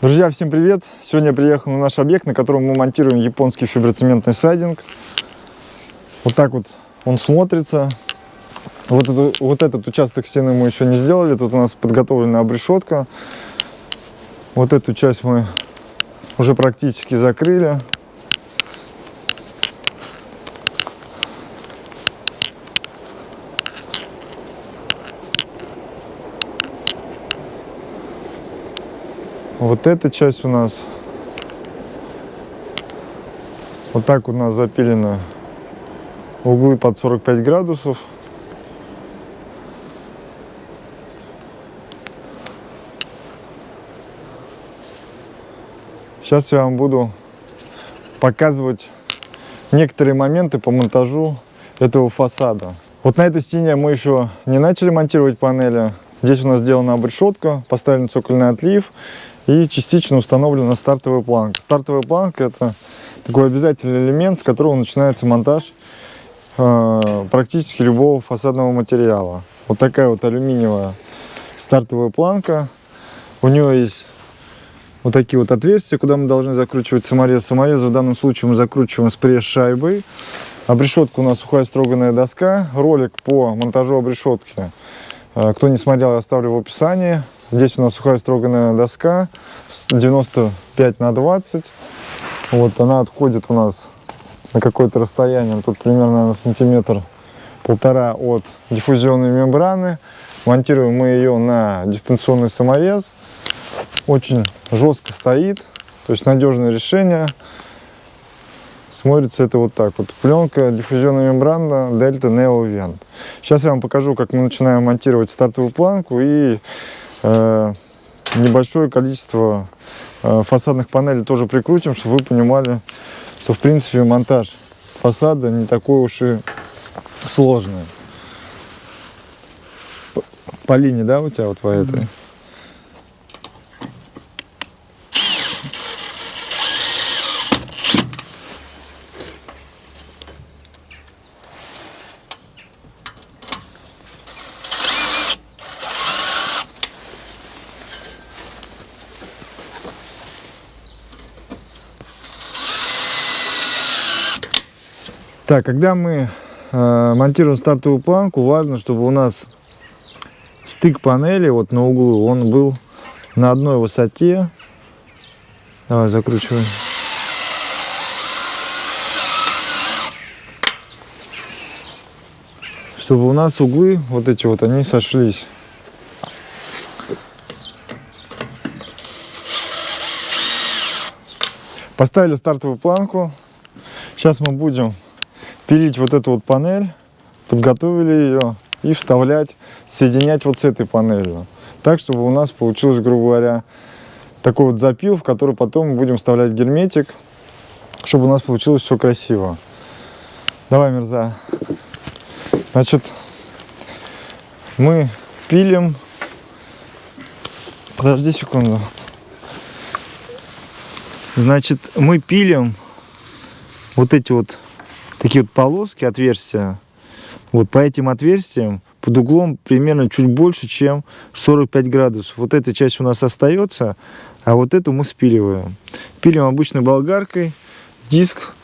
Друзья, всем привет! Сегодня я приехал на наш объект, на котором мы монтируем японский фиброцементный сайдинг. Вот так вот он смотрится. Вот, эту, вот этот участок стены мы еще не сделали. Тут у нас подготовлена обрешетка. Вот эту часть мы уже практически закрыли. Вот эта часть у нас вот так у нас запилены углы под 45 градусов. Сейчас я вам буду показывать некоторые моменты по монтажу этого фасада. Вот на этой стене мы еще не начали монтировать панели. Здесь у нас сделана обрешетка, поставлен цокольный отлив и частично установлена стартовая планка. Стартовая планка это такой обязательный элемент, с которого начинается монтаж э, практически любого фасадного материала. Вот такая вот алюминиевая стартовая планка. У нее есть вот такие вот отверстия, куда мы должны закручивать саморез. Саморез в данном случае мы закручиваем с пресс-шайбой. Обрешетка у нас сухая строганная доска. Ролик по монтажу обрешетки. Э, кто не смотрел, я оставлю в описании. Здесь у нас сухая строганная доска 95 на 20. Вот она отходит у нас на какое-то расстояние. Тут примерно на сантиметр полтора от диффузионной мембраны. Монтируем мы ее на дистанционный саморез. Очень жестко стоит, то есть надежное решение. Смотрится это вот так вот. Пленка диффузионная мембрана Delta Neo Vent. Сейчас я вам покажу, как мы начинаем монтировать стартовую планку и небольшое количество э, фасадных панелей тоже прикрутим, чтобы вы понимали, что в принципе монтаж фасада не такой уж и сложный. По линии, да, у тебя вот по этой? Так, когда мы э, монтируем стартовую планку, важно, чтобы у нас стык панели вот на углу, он был на одной высоте. Давай закручиваем. Чтобы у нас углы, вот эти вот, они сошлись. Поставили стартовую планку. Сейчас мы будем пилить вот эту вот панель, подготовили ее и вставлять, соединять вот с этой панелью. Так, чтобы у нас получилось, грубо говоря, такой вот запил, в который потом мы будем вставлять герметик, чтобы у нас получилось все красиво. Давай, Мерза. Значит, мы пилим. Подожди секунду. Значит, мы пилим вот эти вот такие вот полоски, отверстия. Вот по этим отверстиям под углом примерно чуть больше, чем 45 градусов. Вот эта часть у нас остается, а вот эту мы спиливаем. Пилим обычной болгаркой, диск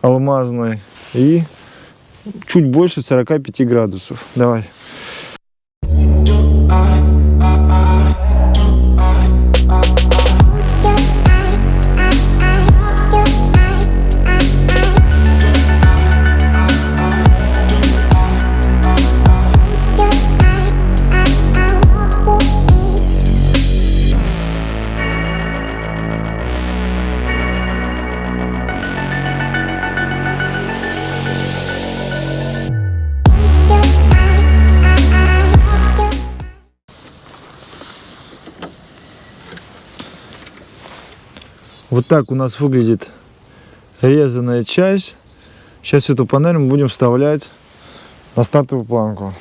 алмазный и чуть больше 45 градусов. Давай. Так у нас выглядит резаная часть. Сейчас эту панель мы будем вставлять на стартовую планку.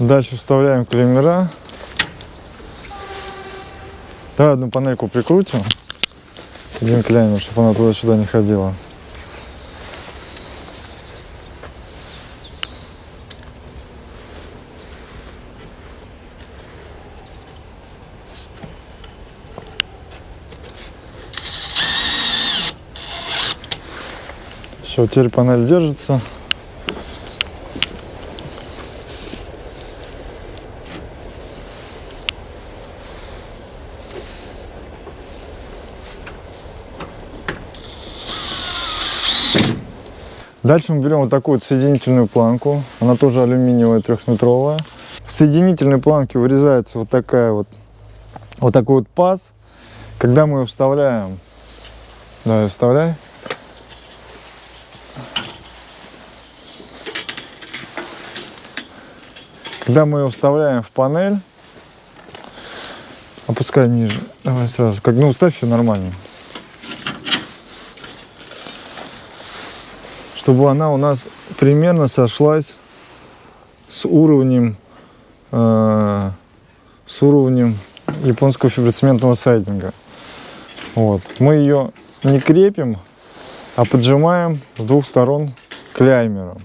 Дальше вставляем клеммера. Давай одну панельку прикрутим. Один клеммер, чтобы она туда-сюда не ходила. Все, теперь панель держится. Дальше мы берем вот такую вот соединительную планку. Она тоже алюминиевая, трехметровая. В соединительной планке вырезается вот такая вот, вот такой вот паз. Когда мы ее вставляем, давай вставляй. Когда мы ее вставляем в панель, опускай ниже, давай сразу, как, ну ставь ее нормально. Чтобы она у нас примерно сошлась с уровнем, э, с уровнем японского фиброцементного сайдинга. Вот. Мы ее не крепим, а поджимаем с двух сторон кляймером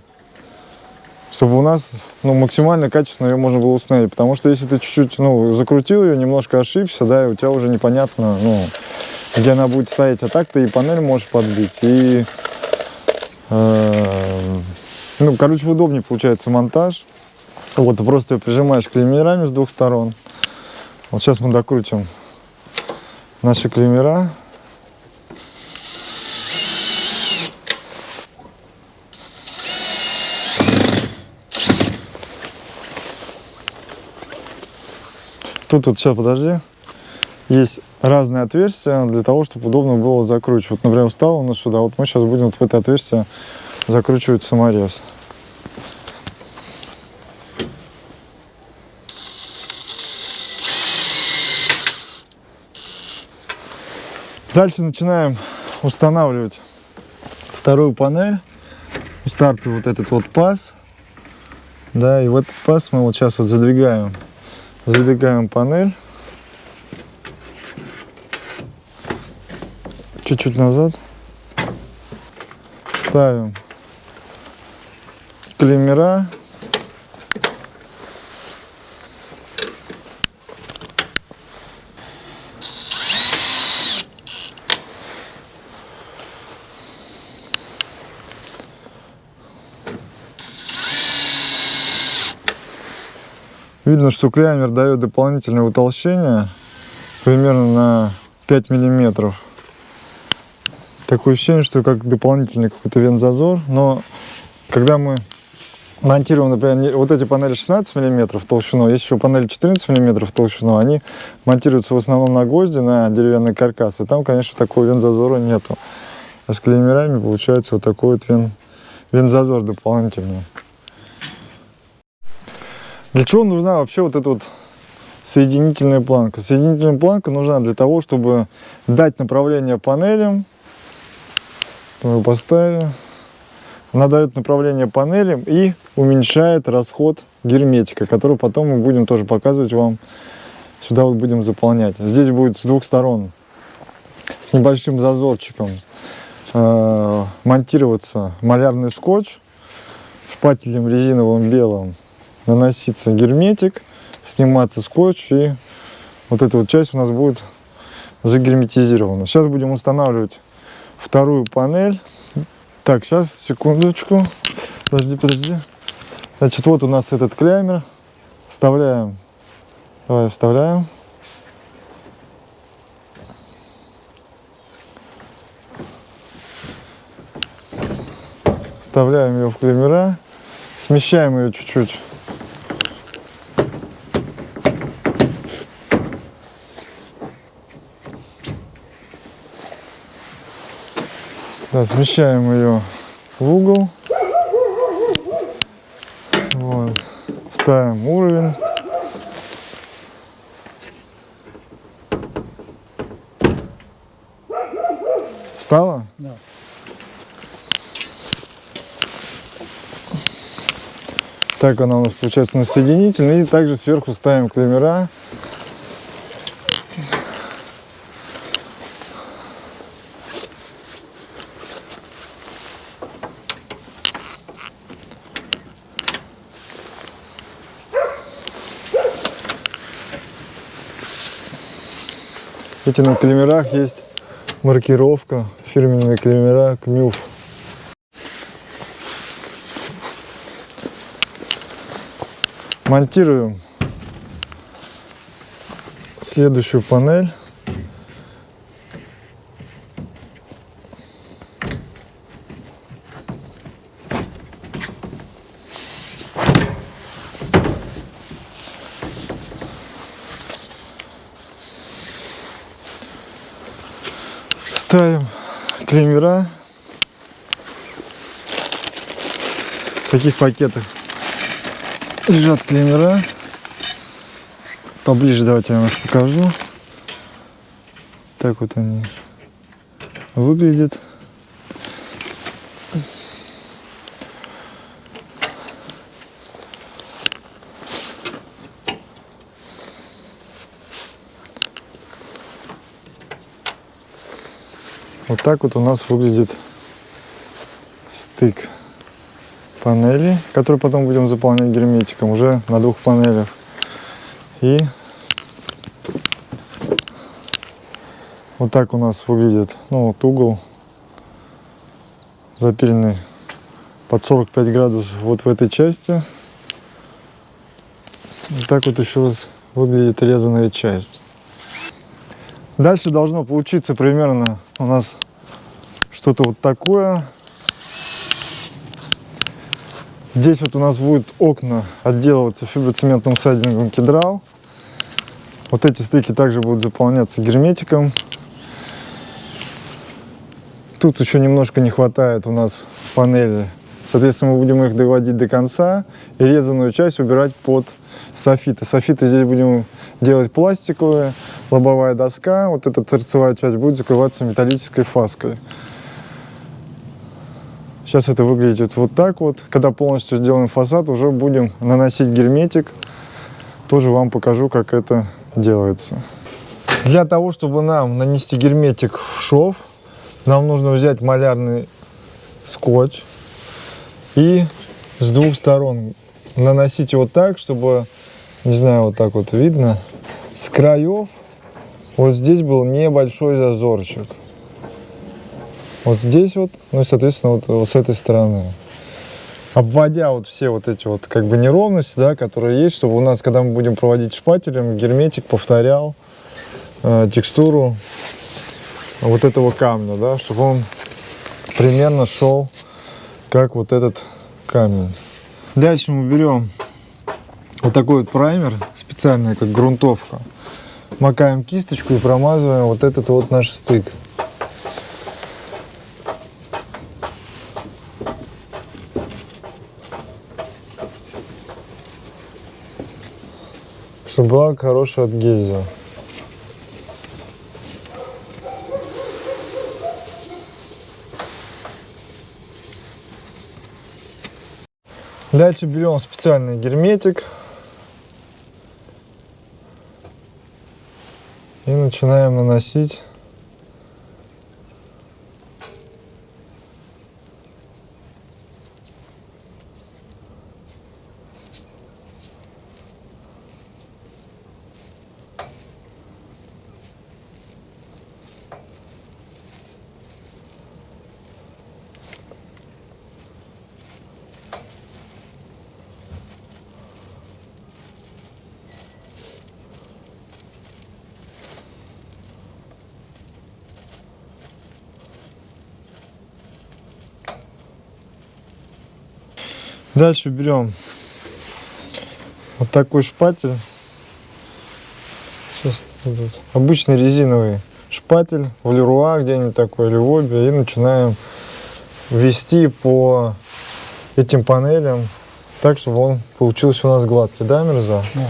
чтобы у нас ну, максимально качественно ее можно было установить. Потому что если ты чуть-чуть ну, закрутил ее, немножко ошибся, да, и у тебя уже непонятно, ну, где она будет стоять. А так ты и панель можешь подбить, и... Э, ну, короче, удобнее получается монтаж. Вот, просто ее прижимаешь клеймерами с двух сторон. Вот сейчас мы докрутим наши клеймера. Тут вот, сейчас, подожди, есть разные отверстия для того, чтобы удобно было закручивать. Вот, например, встал у нас сюда, вот мы сейчас будем вот в это отверстие закручивать саморез. Дальше начинаем устанавливать вторую панель. Стартовый вот этот вот паз. Да, и в этот паз мы вот сейчас вот задвигаем Задвигаем панель. Чуть-чуть назад. Ставим клеммера. Видно, что клеймер дает дополнительное утолщение, примерно на 5 миллиметров. Такое ощущение, что как дополнительный какой-то вензазор, но когда мы монтируем, например, вот эти панели 16 миллиметров толщиной, есть еще панели 14 миллиметров толщиной, они монтируются в основном на гвозди, на деревянный каркас, и там, конечно, такого вензазора нету. А с клеймерами получается вот такой вот вен, вензазор дополнительный. Для чего нужна вообще вот эта вот соединительная планка? Соединительная планка нужна для того, чтобы дать направление панелям. Мы поставили. Она дает направление панелям и уменьшает расход герметика, который потом мы будем тоже показывать вам. Сюда вот будем заполнять. Здесь будет с двух сторон с небольшим зазорчиком э, монтироваться малярный скотч шпателем резиновым белым наноситься герметик, сниматься скотч, и вот эта вот часть у нас будет загерметизирована. Сейчас будем устанавливать вторую панель. Так, сейчас, секундочку. Подожди, подожди. Значит, вот у нас этот клеймер. Вставляем. Давай, вставляем. Вставляем ее в клеймера. Смещаем ее чуть-чуть Да, смещаем ее в угол. Вот. Ставим уровень. Встала? Да. Так она у нас получается на соединительной. И также сверху ставим клемера. Эти на клемерах есть маркировка, фирменные клемера КМЮФ. Монтируем следующую панель. Ставим клемера. В таких пакетах лежат клемера. Поближе давайте я вам их покажу. Так вот они выглядят. Так вот у нас выглядит стык панели, который потом будем заполнять герметиком уже на двух панелях. И вот так у нас выглядит ну, вот угол запиленный под 45 градусов вот в этой части. Вот так вот еще раз выглядит резаная часть. Дальше должно получиться примерно у нас что-то вот такое. Здесь вот у нас будут окна отделываться фиброцементным сайдингом кедрал. Вот эти стыки также будут заполняться герметиком. Тут еще немножко не хватает у нас панели. Соответственно, мы будем их доводить до конца и резаную часть убирать под софиты. Софиты здесь будем делать пластиковые, лобовая доска. Вот эта торцевая часть будет закрываться металлической фаской. Сейчас это выглядит вот так вот. Когда полностью сделаем фасад, уже будем наносить герметик. Тоже вам покажу, как это делается. Для того, чтобы нам нанести герметик в шов, нам нужно взять малярный скотч и с двух сторон наносить его так, чтобы, не знаю, вот так вот видно, с краев вот здесь был небольшой зазорчик. Вот здесь вот, ну и, соответственно, вот, вот с этой стороны. Обводя вот все вот эти вот как бы неровности, да, которые есть, чтобы у нас, когда мы будем проводить шпателем, герметик повторял э, текстуру вот этого камня, да, чтобы он примерно шел как вот этот камень. Дальше мы берем вот такой вот праймер, специальный как грунтовка. Макаем кисточку и промазываем вот этот вот наш стык. Чтобы была хорошая адгезия. Дальше берем специальный герметик и начинаем наносить Дальше берем вот такой шпатель. Сейчас. Обычный резиновый шпатель в Леруа где-нибудь такой или в обе. И начинаем ввести по этим панелям так, чтобы он получился у нас гладкий. Да, Мирза? Да.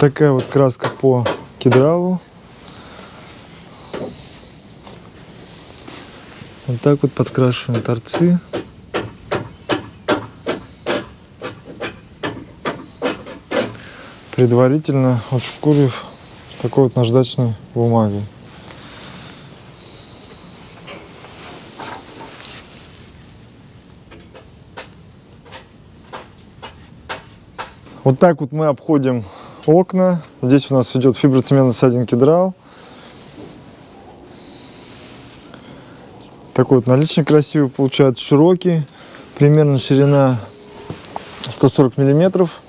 Такая вот краска по кедралу. Вот так вот подкрашиваем торцы. Предварительно отшкурив такой вот наждачной бумагой. Вот так вот мы обходим окна. Здесь у нас идет фиброцементный садин кедрал. Такой вот наличник красивый получается, широкий. Примерно ширина 140 миллиметров.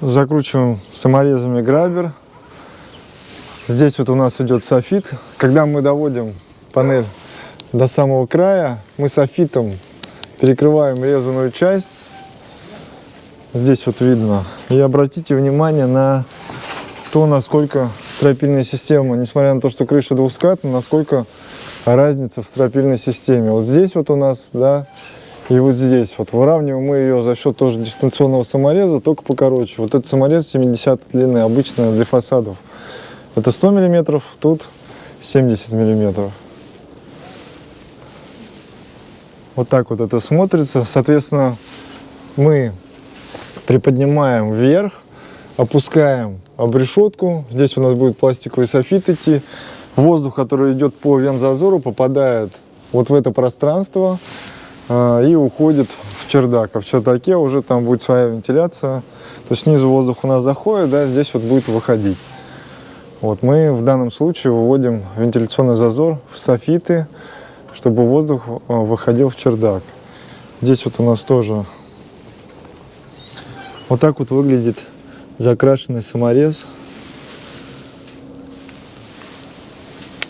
Закручиваем саморезами грабер. Здесь вот у нас идет софит. Когда мы доводим панель до самого края, мы софитом перекрываем резаную часть Здесь вот видно. И обратите внимание на то, насколько стропильная система, несмотря на то, что крыша двускатная, насколько разница в стропильной системе. Вот здесь вот у нас, да, и вот здесь. Вот выравниваем мы ее за счет тоже дистанционного самореза, только покороче. Вот этот саморез 70 длины, обычно для фасадов. Это 100 миллиметров, тут 70 миллиметров. Вот так вот это смотрится. Соответственно, мы приподнимаем вверх, опускаем обрешетку. Здесь у нас будет пластиковый софит идти. Воздух, который идет по вензазору, попадает вот в это пространство э, и уходит в чердак. А в чердаке уже там будет своя вентиляция. То есть снизу воздух у нас заходит, да, здесь вот будет выходить. Вот мы в данном случае выводим вентиляционный зазор в софиты, чтобы воздух э, выходил в чердак. Здесь вот у нас тоже вот так вот выглядит закрашенный саморез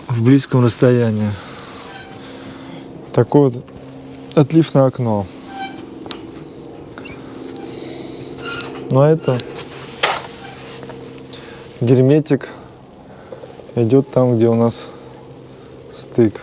в близком расстоянии. Такое вот отлив на окно. Ну а это герметик идет там, где у нас стык.